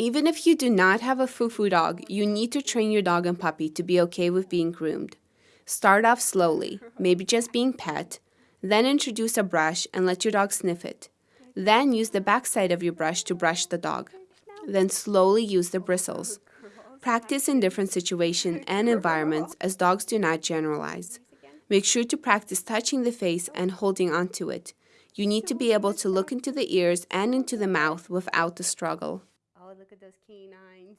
Even if you do not have a foo-foo dog, you need to train your dog and puppy to be okay with being groomed. Start off slowly, maybe just being pet, then introduce a brush and let your dog sniff it. Then use the backside of your brush to brush the dog. Then slowly use the bristles. Practice in different situations and environments as dogs do not generalize. Make sure to practice touching the face and holding onto it. You need to be able to look into the ears and into the mouth without the struggle. Look at those canines.